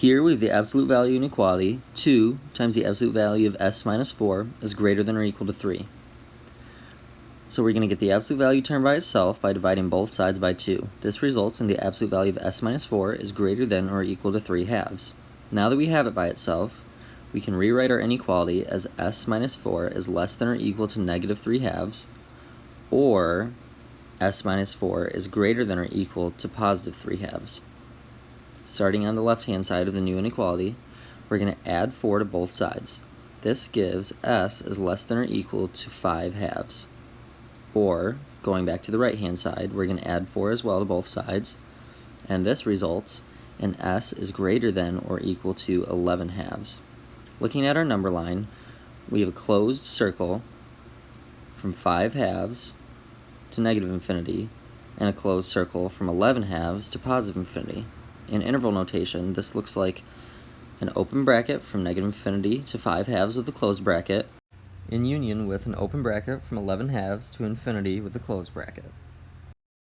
Here we have the absolute value inequality, 2 times the absolute value of s minus 4 is greater than or equal to 3. So we're going to get the absolute value term by itself by dividing both sides by 2. This results in the absolute value of s minus 4 is greater than or equal to 3 halves. Now that we have it by itself, we can rewrite our inequality as s minus 4 is less than or equal to negative 3 halves, or s minus 4 is greater than or equal to positive 3 halves. Starting on the left-hand side of the new inequality, we're going to add 4 to both sides. This gives s is less than or equal to 5 halves. Or, going back to the right-hand side, we're going to add 4 as well to both sides. And this results in s is greater than or equal to 11 halves. Looking at our number line, we have a closed circle from 5 halves to negative infinity, and a closed circle from 11 halves to positive infinity. In interval notation, this looks like an open bracket from negative infinity to 5 halves with a closed bracket, in union with an open bracket from 11 halves to infinity with a closed bracket.